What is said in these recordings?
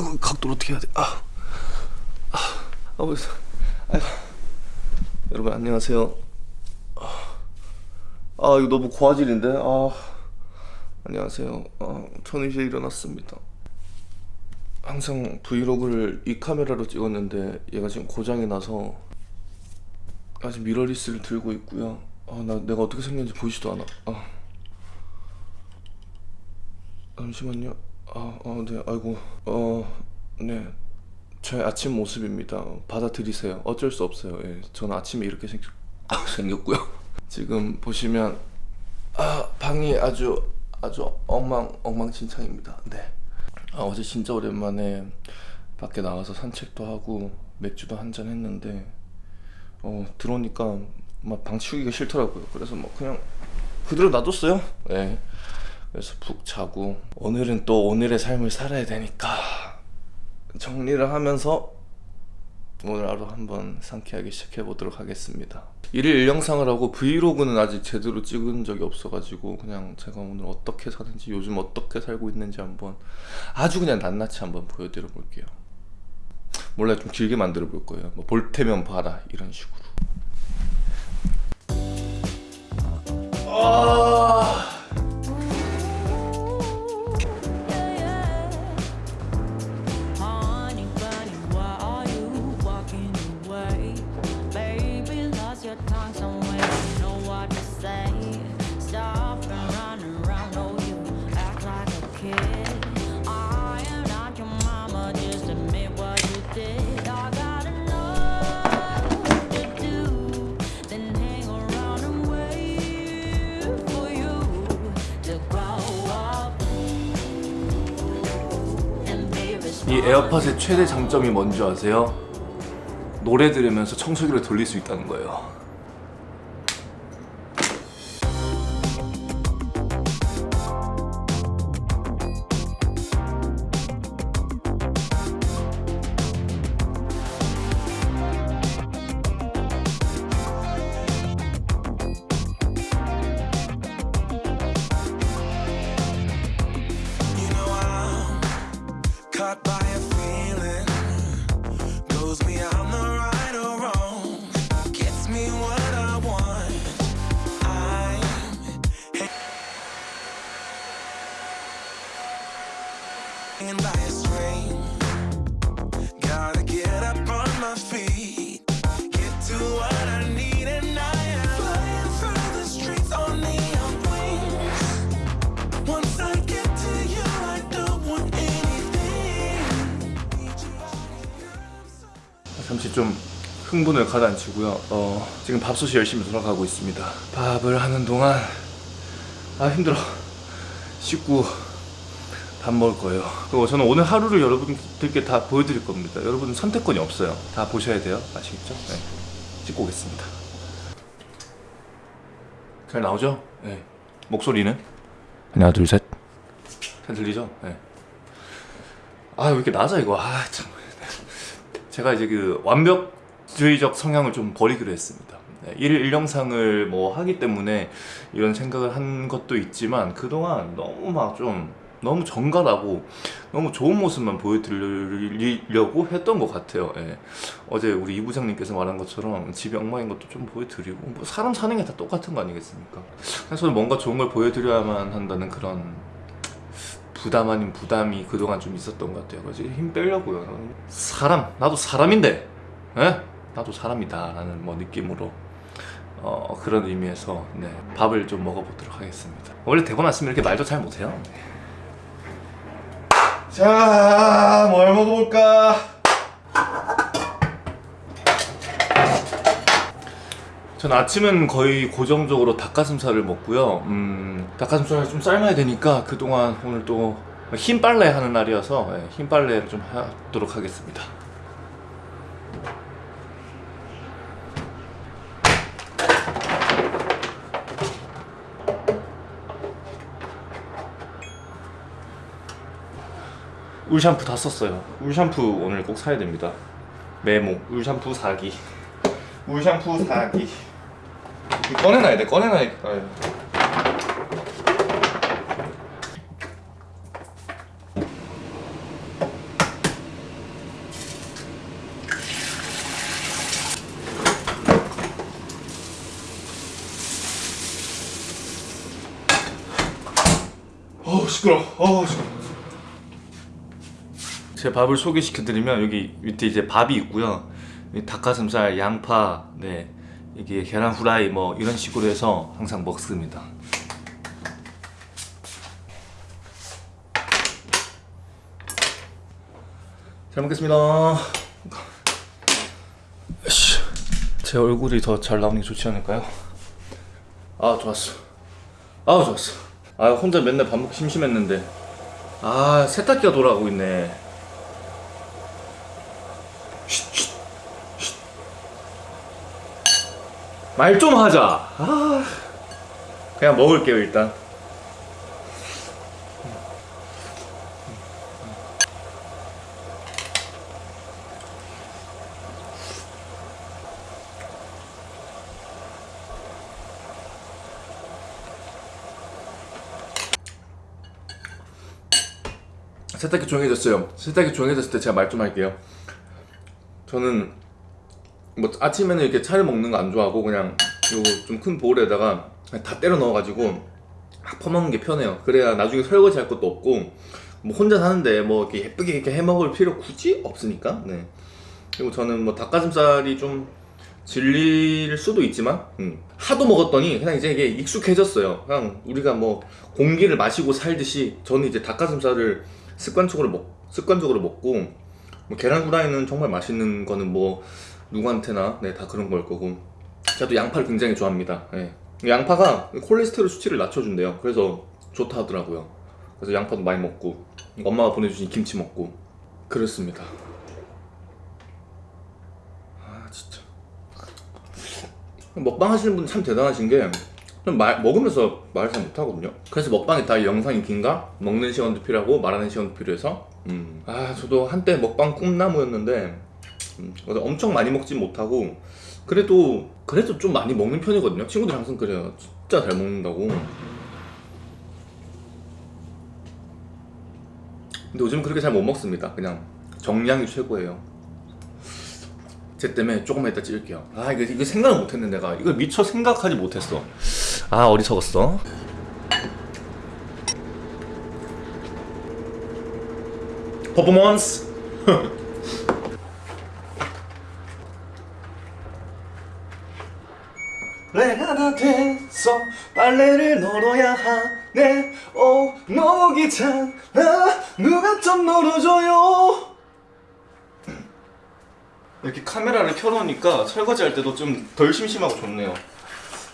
아이고 각도를 어떻게 해야 돼? 아, 아, 아 벌써. 아이고. 여러분 안녕하세요. 아, 아 이거 너무 고화질인데. 아, 안녕하세요. 아, 저는 이제 일어났습니다. 항상 브이로그를 이 카메라로 찍었는데 얘가 지금 고장이 나서 아직 미러리스를 들고 있고요. 아, 나 내가 어떻게 생겼는지 보이지도 않아. 아. 잠시만요. 아, 아, 네, 아이고, 어, 네, 제 아침 모습입니다. 받아들이세요. 어쩔 수 없어요. 예, 저는 아침에 이렇게 생, 생겼고요. 지금 보시면 아, 방이 아주 아주 엉망 엉망진창입니다. 네. 아, 어제 진짜 오랜만에 밖에 나가서 산책도 하고 맥주도 한 잔 했는데 어, 들어오니까 막 방 치우기가 싫더라고요. 그래서 뭐 그냥 그대로 놔뒀어요. 네. 그래서 푹 자고 오늘은 또 오늘의 삶을 살아야 되니까 정리를 하면서 오늘 하루 한번 상쾌하게 시작해 보도록 하겠습니다. 일일 일 영상을 하고 브이로그는 아직 제대로 찍은 적이 없어가지고 그냥 제가 오늘 어떻게 사는지 요즘 어떻게 살고 있는지 한번 아주 그냥 낱낱이 한번 보여드려 볼게요. 몰라 좀 길게 만들어 볼 거예요. 뭐 볼 테면 봐라 이런 식으로. 아... 이 에어팟의 최대 장점이 뭔지 아세요? 노래 들으면서 청소기를 돌릴 수 있다는 거예요. 좀 흥분을 가라앉히고요. 어, 지금 밥솥이 열심히 돌아가고 있습니다. 밥을 하는 동안 아 힘들어. 씻고 밥 먹을 거예요. 그리고 저는 오늘 하루를 여러분들께 다 보여드릴 겁니다. 여러분은 선택권이 없어요. 다 보셔야 돼요. 아시겠죠? 네. 찍고 오겠습니다. 잘 나오죠? 네. 목소리는 하나 둘 셋. 잘 들리죠? 네. 아왜 이렇게 낮아 이거. 아 참. 제가 이제 그 완벽주의적 성향을 좀 버리기로 했습니다. 네, 일일 일영상을 뭐 하기 때문에 이런 생각을 한 것도 있지만 그동안 너무 막 좀 너무 정갈하고 너무 좋은 모습만 보여드리려고 했던 것 같아요. 예. 어제 우리 이 부장님께서 말한 것처럼 집이 엉망인 것도 좀 보여드리고 뭐 사람 사는 게 다 똑같은 거 아니겠습니까? 그래서 뭔가 좋은 걸 보여드려야만 한다는 그런 부담 아닌 부담이 그동안 좀 있었던 것 같아요. 그래서 힘 빼려고요. 사람, 나도 사람인데, 에? 나도 사람이다. 라는 뭐 느낌으로, 어, 그런 의미에서, 네, 밥을 좀 먹어보도록 하겠습니다. 원래 대본 왔으면 이렇게 말도 잘 못해요. 자, 뭘 먹어볼까? 전 아침은 거의 고정적으로 닭가슴살을 먹고요. 음, 닭가슴살을 좀 삶아야 되니까 그동안 오늘 또 흰 빨래 하는 날이어서 예, 흰 빨래를 좀 하도록 하겠습니다. 울 샴푸 다 썼어요. 울 샴푸 오늘 꼭 사야 됩니다. 메모. 울 샴푸 사기. 물샴푸 사기 꺼내놔야 돼 꺼내놔야 돼. 어우 시끄러. 어우 시끄러. 제 밥을 소개시켜드리면 여기 밑에 이제 밥이 있고요. 닭가슴살, 양파, 네 이게 계란 후라이 뭐 이런 식으로 해서 항상 먹습니다. 잘 먹겠습니다. 씨, 제 얼굴이 더 잘 나오는 게 좋지 않을까요? 아 좋았어. 아 좋았어. 아 혼자 맨날 밥 먹기 심심했는데 아 세탁기가 돌아가고 있네. 말 좀 하자. 아 그냥 먹을게요 일단. 세탁기 조용해졌어요. 세탁기 조용해졌을 때 제가 말 좀 할게요. 저는 뭐 아침에는 이렇게 차를 먹는 거 안 좋아하고 그냥 요 좀 큰 보울에다가 그냥 다 때려 넣어가지고 막 퍼먹는 게 편해요. 그래야 나중에 설거지 할 것도 없고 뭐 혼자 사는데 뭐 이렇게 예쁘게 이렇게 해 먹을 필요 굳이 없으니까. 네. 그리고 저는 뭐 닭가슴살이 좀 질릴 수도 있지만 음, 하도 먹었더니 그냥 이제 이게 익숙해졌어요. 그냥 우리가 뭐 공기를 마시고 살듯이 저는 이제 닭가슴살을 습관적으로 먹 습관적으로 먹고 뭐 계란 후라이는 정말 맛있는 거는 뭐 누구한테나 네 다 그런 걸 거고 저도 양파를 굉장히 좋아합니다. 예. 양파가 콜레스테롤 수치를 낮춰준대요. 그래서 좋다 하더라고요. 그래서 양파도 많이 먹고 엄마가 보내주신 김치 먹고 그렇습니다. 아 진짜 먹방 하시는 분 참 대단하신 게좀 말, 먹으면서 말을 잘 못하거든요 그래서 먹방이 다 영상이 긴가? 먹는 시간도 필요하고 말하는 시간도 필요해서 음. 아 저도 한때 먹방 꿈나무였는데 음, 엄청 많이 먹진 못하고 그래도 그래도 좀 많이 먹는 편이거든요. 친구들이 항상 그래요. 진짜 잘 먹는다고. 근데 요즘 그렇게 잘 못 먹습니다. 그냥 정량이 최고예요. 제 때문에 조금만 이따 찍을게요. 아 이거, 이거 생각을 못했네 내가. 이걸 미처 생각하지 못했어. 아 어리석었어? 퍼포먼스 내가 다 됐어 빨래를 널어야 하네. 어 너무 귀찮아. 누가 좀 널어줘요? 이렇게 카메라를 켜놓으니까 설거지 할 때도 좀 덜 심심하고 좋네요.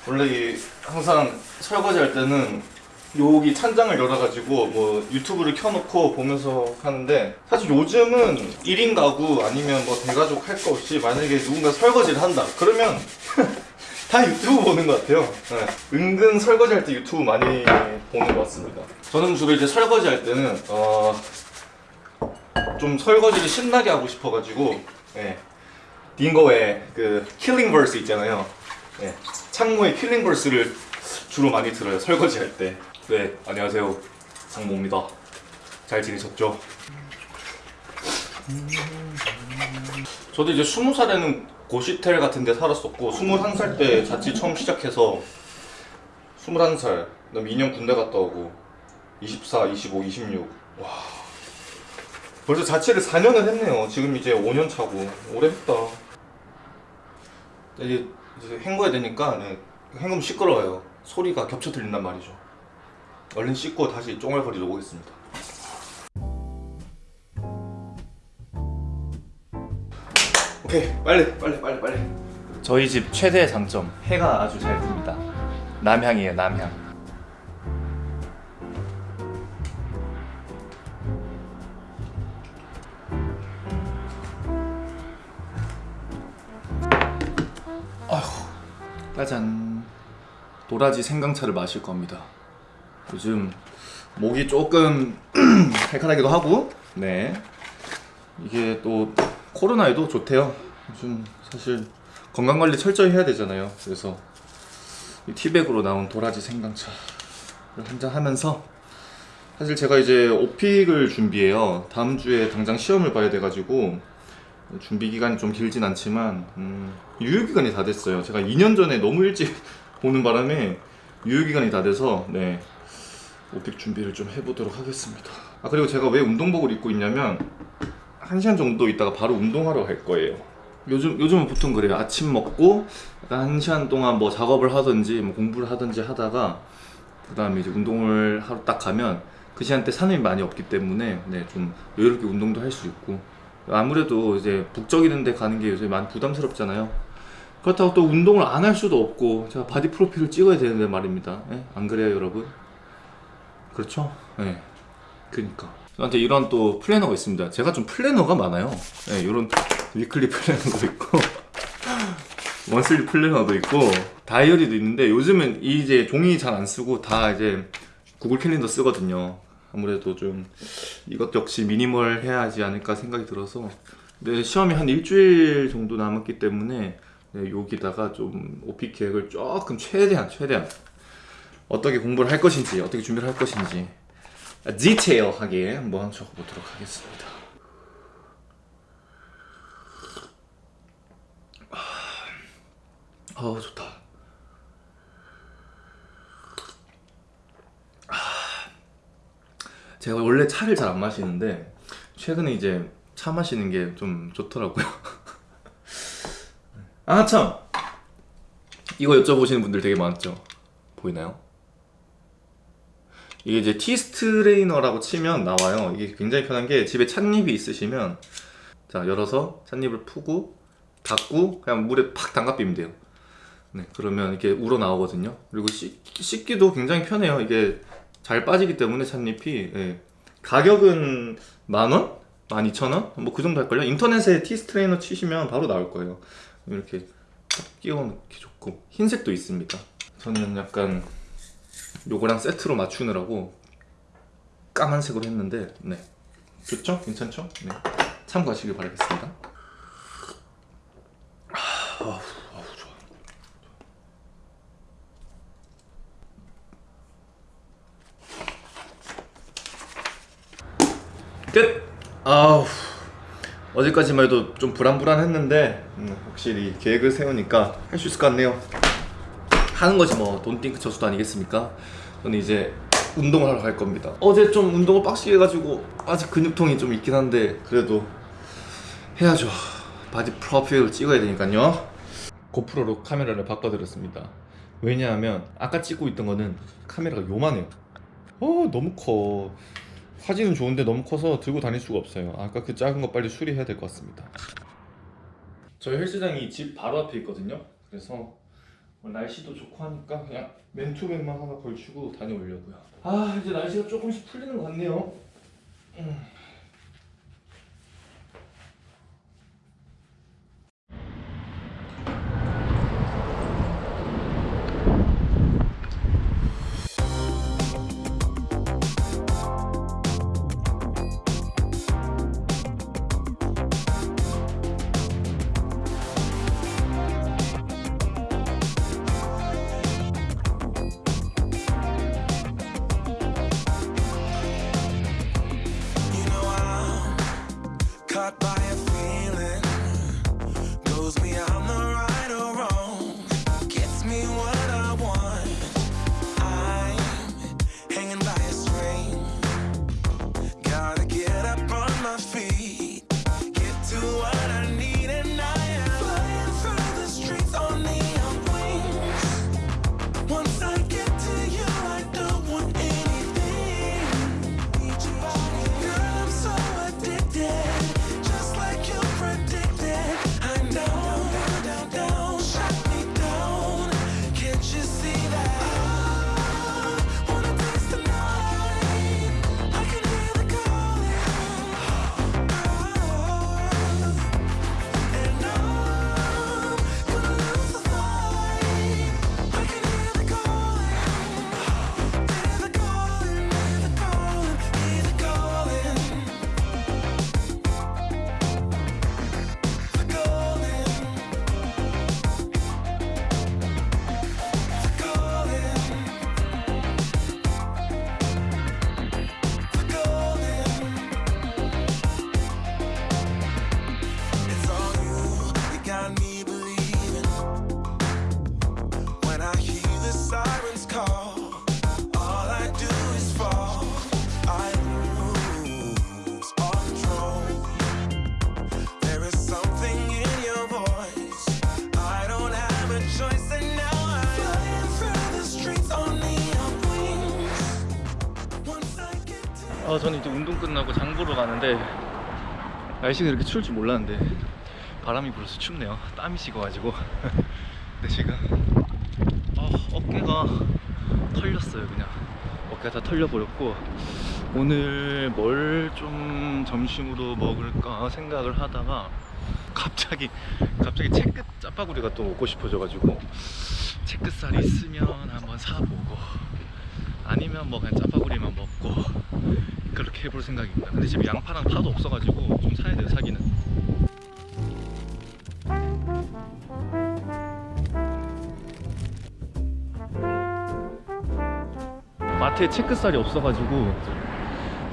원래 이 항상 설거지 할 때는 여기 찬장을 열어가지고 뭐 유튜브를 켜놓고 보면서 하는데 사실 요즘은 1인 가구 아니면 뭐 대가족 할 거 없이 만약에 누군가 설거지를 한다. 그러면 다 유튜브 보는 것 같아요 네. 은근 설거지 할 때 유튜브 많이 보는 것 같습니다 저는 주로 이제 설거지 할 때는 어... 좀 설거지를 신나게 하고 싶어가지고 예. 딩고의 그 killing verse 있잖아요. 예. 창모의 killing verse를 주로 많이 들어요. 설거지 할 때. 네, 안녕하세요. 창모입니다. 잘 지내셨죠? 저도 이제 스무 살에는 고시텔 같은 데 살았었고 스물한 살때 자취 처음 시작해서 스물한 살 그다음 2년 군대 갔다 오고 24, 25, 26 와. 벌써 자취를 4년을 했네요. 지금 이제 5년 차고 오래 했다. 이제, 이제 헹궈야 되니까 네, 헹구면 시끄러워요. 소리가 겹쳐 들린단 말이죠. 얼른 씻고 다시 쫑알거리러 오겠습니다. 오케이 빨리 빨리 빨리 빨리. 저희 집 최대의 장점 해가 아주 잘 듭니다. 남향이에요 남향. 짜잔 도라지 생강차를 마실 겁니다 요즘 목이 조금 칼칼하기도 하고 네 이게 또 코로나에도 좋대요 요즘 사실 건강관리 철저히 해야 되잖아요 그래서 이 티백으로 나온 도라지 생강차를 한잔 하면서 사실 제가 이제 오픽을 준비해요 다음 주에 당장 시험을 봐야 돼가지고 준비 기간이 좀 길진 않지만 음, 유효 기간이 다 됐어요. 제가 2년 전에 너무 일찍 보는 바람에 유효 기간이 다 돼서 네 오픽 준비를 좀 해보도록 하겠습니다. 아 그리고 제가 왜 운동복을 입고 있냐면 한 시간 정도 있다가 바로 운동하러 갈 거예요. 요즘 요즘은 보통 그래요. 아침 먹고 한 시간 동안 뭐 작업을 하든지 뭐 공부를 하든지 하다가 그 다음에 이제 운동을 하러 딱 가면 그 시간대 사람이 많이 없기 때문에 네, 좀 여유롭게 운동도 할 수 있고 아무래도 이제 북적이는 데 가는 게 요새 많이 부담스럽잖아요. 그렇다고 또 운동을 안 할 수도 없고 제가 바디 프로필을 찍어야 되는데 말입니다. 예? 안 그래요, 여러분? 그렇죠? 예. 그니까. 저한테 이런 또 플래너가 있습니다. 제가 좀 플래너가 많아요. 예, 이런 weekly 플래너도 있고, monthly 플래너도 있고, 다이어리도 있는데, 요즘은 이 이제 종이 잘 안 쓰고 다 이제 구글 캘린더 쓰거든요. 아무래도 좀 이것 역시 미니멀 해야 하지 않을까 생각이 들어서. 근데 시험이 한 일주일 정도 남았기 때문에, 네, 여기다가 좀 OPIc 계획을 조금 최대한, 최대한 어떻게 공부를 할 것인지 어떻게 준비를 할 것인지 디테일하게 한번 적어보도록 하겠습니다. 아, 아 좋다. 아, 제가 원래 차를 잘 안 마시는데 최근에 이제 차 마시는 게 좀 좋더라고요. 아 참! 이거 여쭤보시는 분들 되게 많죠? 보이나요? 이게 이제 tea strainer라고 치면 나와요. 이게 굉장히 편한 게 집에 찻잎이 있으시면 자 열어서 찻잎을 푸고 닫고 그냥 물에 팍 담가 두면 돼요. 네 그러면 이렇게 우러 나오거든요. 그리고 씻, 씻기도 굉장히 편해요. 이게 잘 빠지기 때문에 찻잎이 예. 가격은 만 원? 만 이천 원? 뭐 그 정도 할걸요? 인터넷에 tea strainer 치시면 바로 나올 거예요. 이렇게 딱 끼워 넣기 좋고 흰색도 있습니다. 저는 약간 요거랑 세트로 맞추느라고 까만색으로 했는데 네 좋죠? 괜찮죠? 네 참고하시길 바라겠습니다 아, 아우, 아우, 좋아. 끝! 아우 어제까지만 해도 좀 불안불안했는데 음, 확실히 계획을 세우니까 할 수 있을 것 같네요 하는 것이 뭐 don't think just do 아니겠습니까? 저는 이제 운동을 하러 갈 겁니다. 어제 좀 운동을 빡시게 해가지고 아직 근육통이 좀 있긴 한데 그래도 해야죠. 바디 프로필 찍어야 되니까요. 고프로로 카메라를 바꿔들었습니다. 왜냐하면 아까 찍고 있던 거는 카메라가 요만해요. 어 너무 커. 사진은 좋은데 너무 커서 들고 다닐 수가 없어요. 아까 그 작은 거 빨리 수리해야 될 것 같습니다. 저희 헬스장이 집 바로 앞에 있거든요. 그래서 뭐 날씨도 좋고 하니까 그냥 맨투맨만 하나 걸치고 다녀오려고요. 아 이제 날씨가 조금씩 풀리는 것 같네요. 음. By a feeling. Goes beyond 가는데 날씨가 이렇게 추울 줄 몰랐는데 바람이 불어서 춥네요. 땀이 식어가지고. 근데 지금 어, 어깨가 털렸어요, 그냥. 어깨가 다 털려버렸고 오늘 뭘 좀 점심으로 먹을까 생각을 하다가 갑자기 갑자기 채끝 짜파구리가 또 먹고 싶어져가지고 채끝살이 있으면 한번 사보고 아니면 뭐 그냥 짜파구리만 먹고 그렇게 해볼 생각입니다. 근데 지금 양파랑 파도 없어가지고 좀 사야 돼요 사기는. 마트에 채끝살이 없어가지고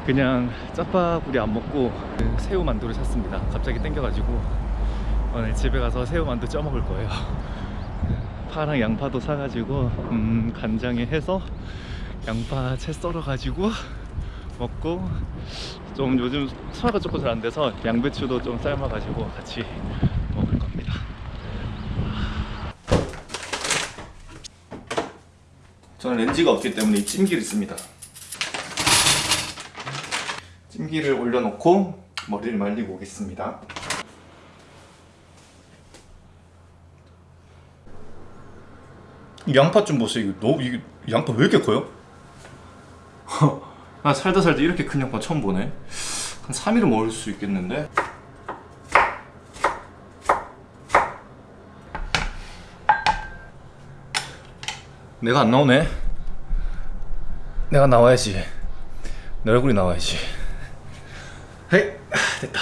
그냥 짜파구리 안 먹고 그 새우 만두를 샀습니다. 갑자기 땡겨가지고 오늘 집에 가서 새우 만두 쪄 먹을 거예요. 파랑 양파도 사가지고 음, 간장에 해서 양파 채 썰어가지고 먹고 좀 요즘 소화가 조금 잘 안 돼서 양배추도 좀 삶아가지고 같이 먹을 겁니다. 저는 렌즈가 없기 때문에 이 찜기를 씁니다. 찜기를 올려놓고 머리를 말리고 오겠습니다. 이 양파 좀 보세요. 이거 너무 이게 양파 왜 이렇게 커요? 나 살다 살다 이렇게 큰 양파 처음 보네. 한 3일은 먹을 수 있겠는데. 내가 안 나오네. 내가 나와야지. 내 얼굴이 나와야지. 헤이 아, 됐다.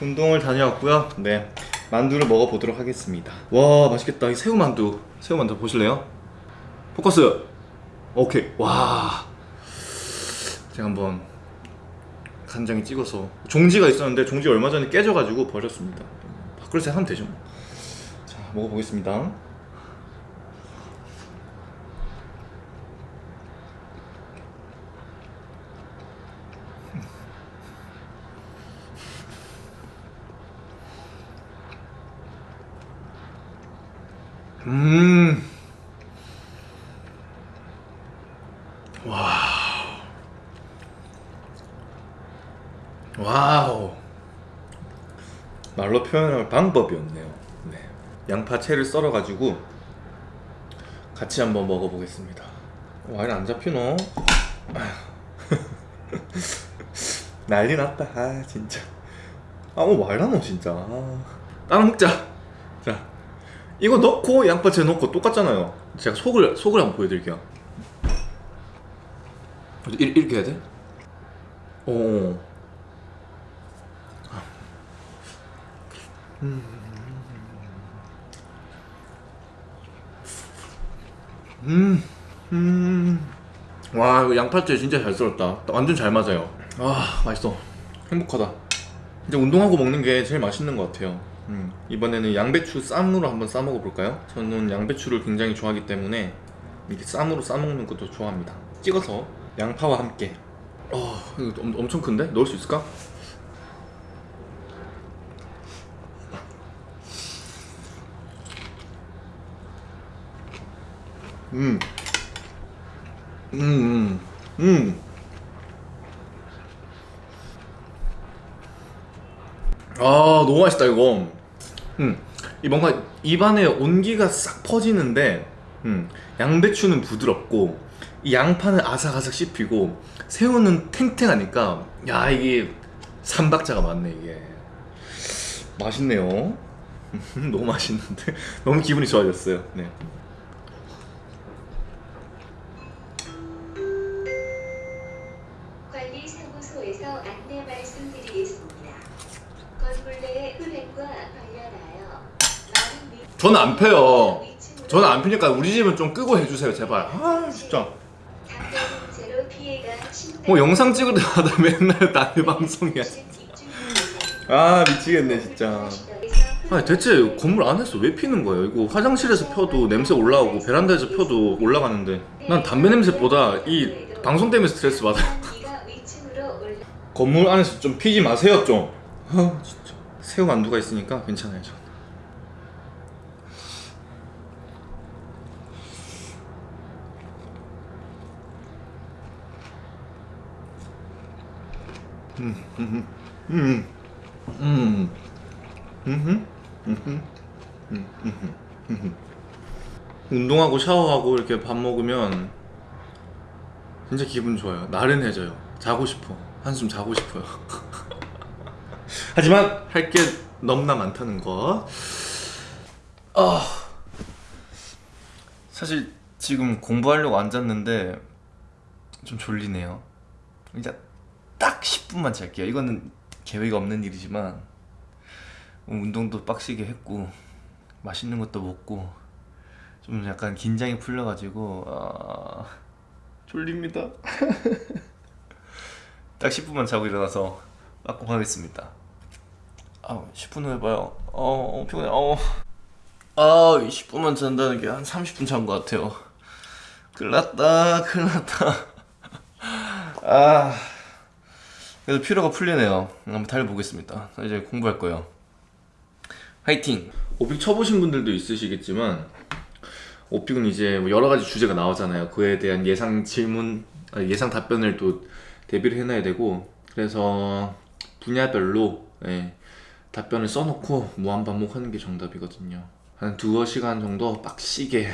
운동을 다녀왔고요. 네 만두를 먹어보도록 하겠습니다. 와 맛있겠다. 이 새우 만두. 새우 만두 보실래요? 포커스. 오케이. 와. 제가 한번 간장에 찍어서 종지가 있었는데 종지 얼마 전에 깨져가지고 버렸습니다. 밥그릇에 하면 되죠. 뭐. 자 먹어보겠습니다. 음. 와우. 말로 표현할 방법이 없네요. 네. 양파채를 썰어 가지고 같이 한번 먹어보겠습니다. 와인 안 잡히노? 난리 났다. 아 진짜. 아뭐 말하노 진짜. 아. 따라 먹자. 자, 이거 넣고 양파채 넣고 똑같잖아요. 제가 속을 속을 한번 보여드릴게요. 이- 이렇게 해야 돼? 오. 음, 음. 와, 이거 양파채 진짜 잘 썰었다. 완전 잘 맞아요. 아, 맛있어. 행복하다. 이제 운동하고 먹는 게 제일 맛있는 것 같아요. 음, 이번에는 양배추 쌈으로 한번 싸 먹어볼까요? 저는 양배추를 굉장히 좋아하기 때문에 이렇게 쌈으로 싸 먹는 것도 좋아합니다. 찍어서 양파와 함께. 어, 이거 엄, 엄청 큰데? 넣을 수 있을까? 음. 음, 음, 음. 아, 너무 맛있다, 이거. 음. 이 뭔가 입안에 온기가 싹 퍼지는데, 음. 양배추는 부드럽고, 이 양파는 아삭아삭 씹히고, 새우는 탱탱하니까, 야, 이게 삼박자가 맞네, 이게. 맛있네요. 너무 맛있는데? 너무 기분이 좋아졌어요. 네. 저는 안 펴요. 저는 안 피니까 우리 집은 좀 끄고 해주세요 제발. 아 진짜. 뭐 영상 찍을 때마다 맨날 남의 방송이야. 아 미치겠네 진짜. 아니 대체 건물 안에서 왜 피는 거예요? 이거 화장실에서 펴도 냄새 올라오고 베란다에서 펴도 올라가는데. 난 담배 냄새보다 이 방송 때문에 스트레스 받아 기가 위층으로 올라 건물 안에서 좀 피지 마세요 좀 아 진짜 새우 만두가 있으니까 괜찮아요 저 운동하고 샤워하고 이렇게 밥 먹으면 진짜 기분 좋아요. 나른해져요. 자고 싶어. 한숨 자고 싶어요. 하지만 할게 너무나 많다는 거. 아 사실 지금 공부하려고 앉았는데 좀 졸리네요. 이제 딱 10분만 잘게요. 이거는 계획이 없는 일이지만 운동도 빡시게 했고 맛있는 것도 먹고 좀 약간 긴장이 풀려가지고 아, 졸립니다. 딱 10분만 자고 일어나서 빠꾸 하겠습니다. 아, 10분 후에 봐요. 어, 어 피곤해. 어. 아, 10분만 잔다는 게 한 30분 잔 것 같아요. 큰일 났다, 큰일 났다. 아, 그래도 피로가 풀리네요. 한번 달려보겠습니다. 이제 공부할 거예요. 화이팅! 오픽 쳐보신 분들도 있으시겠지만 오픽은 이제 뭐 여러 가지 주제가 나오잖아요. 그에 대한 예상 질문, 아, 예상 답변을 또 대비를 해놔야 되고 그래서 분야별로 예, 답변을 써놓고 무한 반복하는 게 정답이거든요. 한 두어 시간 정도 빡시게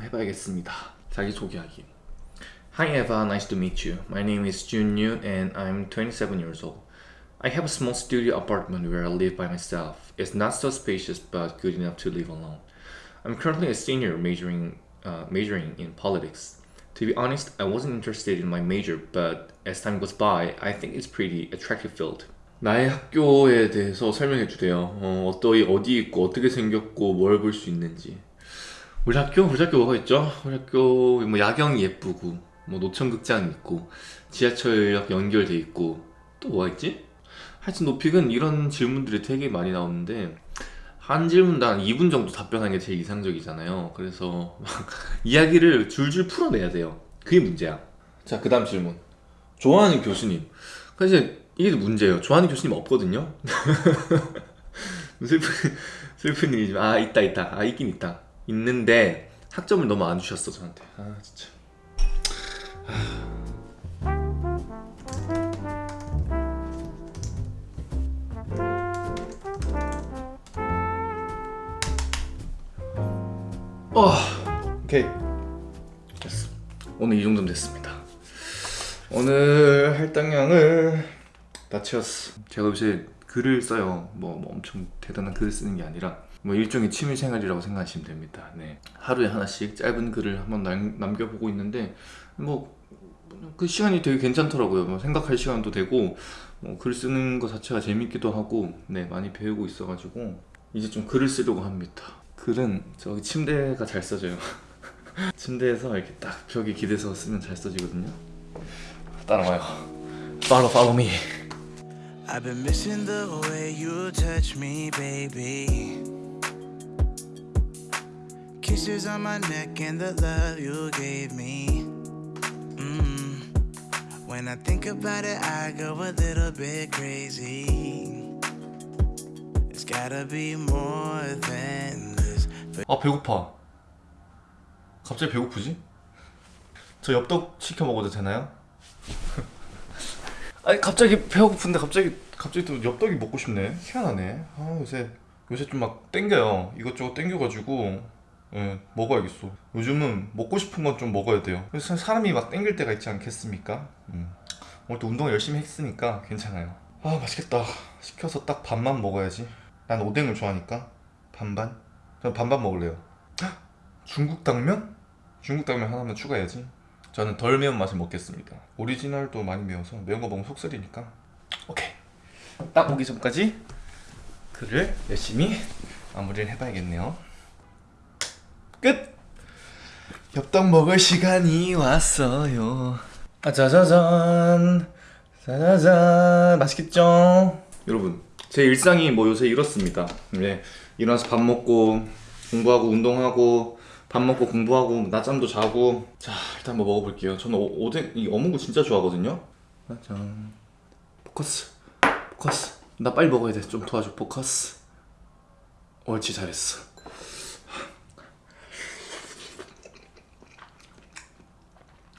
해봐야겠습니다. 자기 소개하기. Hi Eva, nice to meet you. My name is Jun Yu and I'm 27 years old. I have a small studio apartment where I live by myself. It's not so spacious but good enough to live alone. I'm currently a senior majoring uh, majoring in politics. To be honest, I wasn't interested in my major, but as time goes by, I think it's pretty attractive field. 나의 학교에 대해서 설명해 주세요. 어, 어떠이 어디 있고 어떻게 생겼고 뭘 볼 수 있는지. 우리 학교 우리 학교 뭐가 있죠? 우리 학교 뭐 야경이 예쁘고 뭐 노천극장 있고 지하철역 연결돼 있고 또 뭐가 있지? 하여튼 노픽은 이런 질문들이 되게 많이 나오는데 한 질문당 한 2분 정도 답변하는 게 제일 이상적이잖아요. 그래서 막 이야기를 줄줄 풀어내야 돼요. 그게 문제야. 자, 그 다음 질문. 좋아하는 교수님. 그래서 이제 이게 문제예요. 좋아하는 교수님 없거든요. 슬픈, 슬픈 일이지만, 아, 있다, 있다. 아, 있긴 있다. 있는데, 학점을 너무 안 주셨어, 저한테. 아, 진짜. 어, 오케이. 됐어. 오늘 이 정도면 됐습니다. 오늘 할당량을 다 채웠어. 제가 요새 글을 써요. 뭐, 뭐 엄청 대단한 글을 쓰는 게 아니라 뭐 일종의 취미 생활이라고 생각하시면 됩니다. 네. 하루에 하나씩 짧은 글을 한번 남, 남겨보고 있는데 뭐 그 시간이 되게 괜찮더라고요. 뭐 생각할 시간도 되고 뭐 글 쓰는 거 자체가 재밌기도 하고 네 많이 배우고 있어가지고 이제 좀 글을 쓰려고 합니다. 글은 저기 침대가 잘 써져요. 침대에서 이렇게 딱 벽에 기대서 쓰면 잘 써지거든요. 따라와요. Follow, follow me. I've been missing the way you touch me, baby. Kisses on my neck and the love you gave me. Mm. When I think about it, I go a little bit crazy. It's gotta be more than. 아 배고파. 갑자기 배고프지? 저 엽떡 시켜 먹어도 되나요? 아니 갑자기 배고픈데 갑자기 갑자기 또 엽떡이 먹고 싶네. 희한하네. 아 요새 요새 좀 막 땡겨요. 이것저것 땡겨가지고 예, 먹어야겠어. 요즘은 먹고 싶은 건 좀 먹어야 돼요. 그래서 사람이 막 땡길 때가 있지 않겠습니까? 음. 오늘 또 운동 열심히 했으니까 괜찮아요. 아 맛있겠다. 시켜서 딱 반만 먹어야지. 난 오뎅을 좋아하니까 반반. 전 반반 먹을래요. 헉! 중국 당면? 중국 당면 하나만 추가해야지. 저는 덜 매운 맛을 먹겠습니다. 오리지널도 많이 매워서 매운 거 먹으면 속 쓰리니까. 오케이. 딱 오기 전까지 글을 열심히 마무리를 해봐야겠네요. 끝! 엽떡 먹을 시간이 왔어요. 아, 짜자잔. 짜자잔. 맛있겠죠? 여러분, 제 일상이 뭐 요새 이렇습니다. 네. 일어나서 밥 먹고, 공부하고, 운동하고, 밥 먹고, 공부하고, 낮잠도 자고. 자, 일단 한번 먹어볼게요. 저는 오, 오뎅, 이 어묵을 진짜 좋아하거든요. 짜잔. 포커스. 포커스. 나 빨리 먹어야 돼. 좀 도와줘. 포커스. 옳지, 잘했어.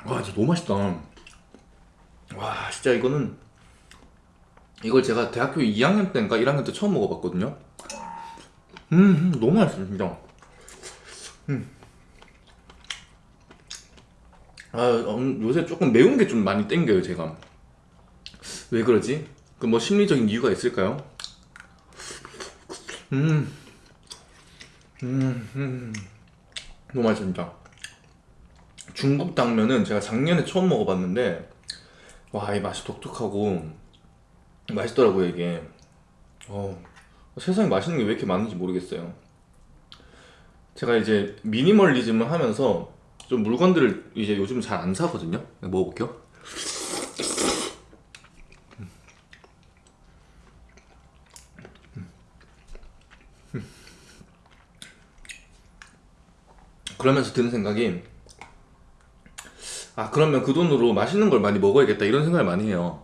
와 진짜 너무 맛있다 와 진짜 이거는 이걸 제가 대학교 2학년 때인가 1학년 때 처음 먹어봤거든요. 음, 음, 너무 맛있어요, 진짜. 음. 아, 음, 요새 조금 매운 게 좀 많이 땡겨요, 제가. 왜 그러지? 그 뭐 심리적인 이유가 있을까요? 음, 음, 음. 너무 맛있어, 진짜. 중국 당면은 제가 작년에 처음 먹어봤는데, 와, 이 맛이 독특하고, 맛있더라고요, 이게. 어, 세상에 맛있는 게 왜 이렇게 많은지 모르겠어요. 제가 이제 미니멀리즘을 하면서 좀 물건들을 이제 요즘 잘 안 사거든요. 먹어볼게요. 그러면서 드는 생각이 아 그러면 그 돈으로 맛있는 걸 많이 먹어야겠다 이런 생각을 많이 해요.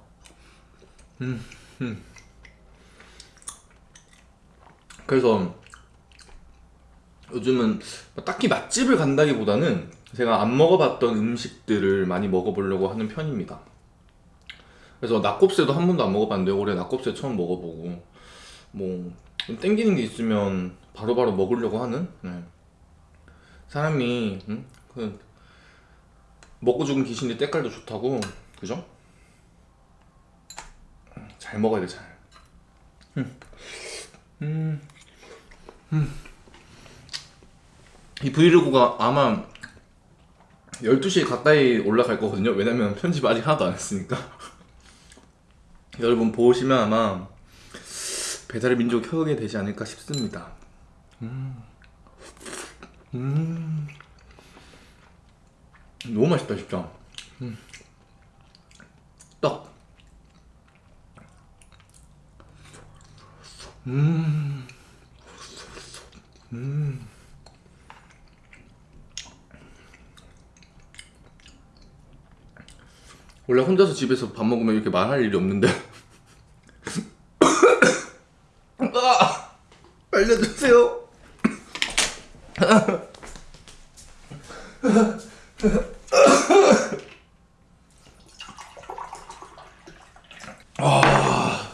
음, 음. 그래서 요즘은 뭐 딱히 맛집을 간다기보다는 제가 안 먹어봤던 음식들을 많이 먹어보려고 하는 편입니다. 그래서 낙곱새도 한 번도 안 먹어봤는데 올해 낙곱새 처음 먹어보고 뭐좀 땡기는 게 있으면 바로 바로 먹으려고 하는 네. 사람이 음? 그 먹고 죽은 귀신이 때깔도 좋다고 그죠? 잘 먹어야 돼 잘. 음. 음. 음. 이 브이로그가 아마 12시에 가까이 올라갈 거거든요. 왜냐면 편집 아직 하나도 안 했으니까. 여러분 보시면 아마 배달의 민족 켜게 되지 않을까 싶습니다. 음. 음. 너무 맛있다, 진짜. 음. 떡. 음. 음. 원래 혼자서 집에서 밥 먹으면 이렇게 말할 일이 없는데 아! 알려주세요 아.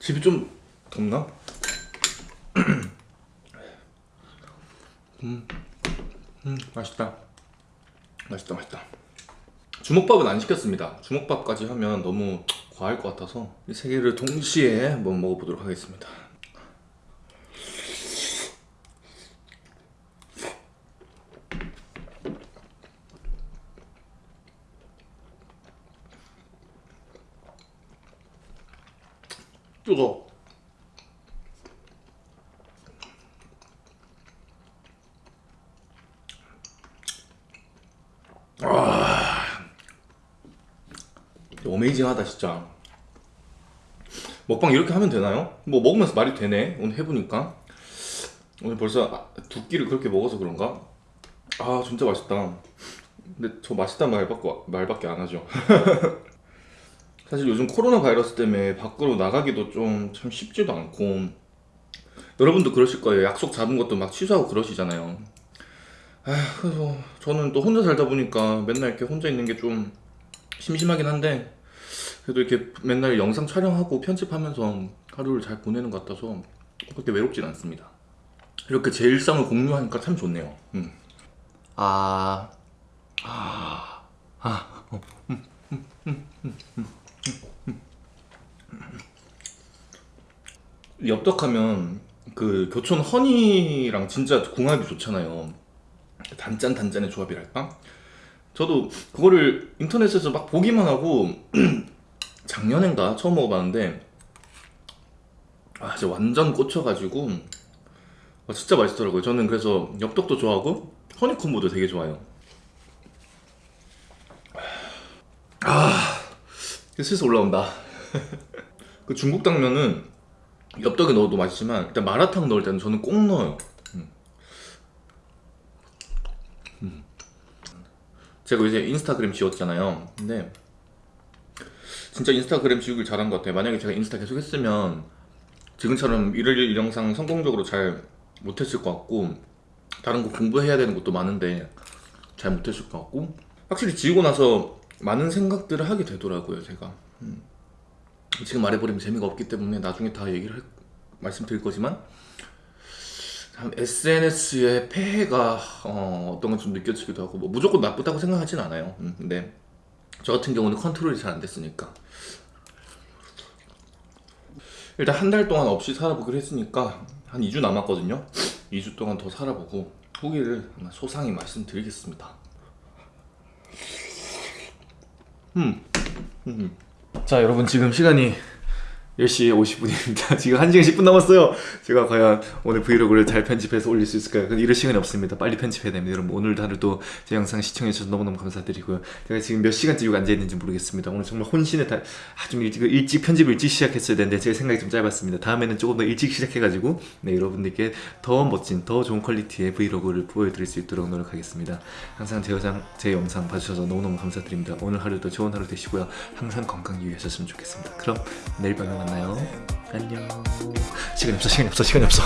집이 좀 덥나? 음, 음, 맛있다. 맛있다 맛있다 주먹밥은 안 시켰습니다. 주먹밥까지 하면 너무 과할 것 같아서 이 세 개를 동시에 한번 먹어보도록 하겠습니다. 뜨거 어메이징하다 진짜. 먹방 이렇게 하면 되나요? 뭐 먹으면서 말이 되네 오늘 해보니까. 오늘 벌써 아, 두 끼를 그렇게 먹어서 그런가? 아 진짜 맛있다. 근데 저 맛있다는 말밖에, 말밖에 안 하죠. 사실 요즘 코로나 바이러스 때문에 밖으로 나가기도 좀 참 쉽지도 않고. 여러분도 그러실 거예요. 약속 잡은 것도 막 취소하고 그러시잖아요. 아 그래서 저는 또 혼자 살다 보니까 맨날 이렇게 혼자 있는 게 좀 심심하긴 한데 그래도 이렇게 맨날 영상 촬영하고 편집하면서 하루를 잘 보내는 것 같아서 그렇게 외롭진 않습니다 이렇게 제 일상을 공유하니까 참 좋네요 음. 아... 아... 아... 어. 음, 음. 엽떡하면 그 교촌 허니랑 진짜 궁합이 좋잖아요 단짠 단짠의 조합이랄까? 저도 그거를 인터넷에서 막 보기만 하고 작년인가 처음 먹어봤는데 아 진짜 완전 꽂혀가지고 아, 진짜 맛있더라고요. 저는 그래서 엽떡도 좋아하고 허니콤보도 되게 좋아요. 아 슬슬 올라온다. 그 중국 당면은 엽떡에 넣어도 맛있지만 일단 마라탕 넣을 때는 저는 꼭 넣어요. 제가 요새 인스타그램 지웠잖아요. 근데 진짜 인스타그램 지우길 잘한 것 같아요. 만약에 제가 인스타 계속 했으면 지금처럼 일일 영상 성공적으로 잘 못했을 것 같고 다른 거 공부해야 되는 것도 많은데 잘 못했을 것 같고 확실히 지우고 나서 많은 생각들을 하게 되더라고요 제가. 음. 지금 말해버리면 재미가 없기 때문에 나중에 다 얘기를 할- 말씀드릴 거지만 참 SNS의 폐해가 어, 어떤 건 좀 느껴지기도 하고 뭐 무조건 나쁘다고 생각하진 않아요. 음, 근데 저 같은 경우는 컨트롤이 잘 안 됐으니까 일단 한 달 동안 없이 살아보기로 했으니까 한 2주 남았거든요 2주 동안 더 살아보고 후기를 소상히 말씀드리겠습니다 음. 음. 자 여러분 지금 시간이 10시 50분입니다. 지금 1시간 10분 남았어요. 제가 과연 오늘 브이로그를 잘 편집해서 올릴 수 있을까요? 근데 이럴 시간이 없습니다. 빨리 편집해야 됩니다. 여러분 오늘도 하루도 제 영상 시청해주셔서 너무너무 감사드리고요. 제가 지금 몇 시간째 여기 앉아있는지 모르겠습니다. 오늘 정말 혼신의 달, 아, 좀 일찍, 일찍 편집을 일찍 시작했어야 되는데 제 생각이 좀 짧았습니다. 다음에는 조금 더 일찍 시작해가지고 네, 여러분들께 더 멋진, 더 좋은 퀄리티의 브이로그를 보여드릴 수 있도록 노력하겠습니다. 항상 제 영상, 제 영상 봐주셔서 너무너무 감사드립니다. 오늘 하루도 좋은 하루 되시고요. 항상 건강 유의하셨으면 좋겠습니다. 그럼 내일 밤에 만나요. 안녕. 시간이 없어, 시간이 없어, 시간이 없어.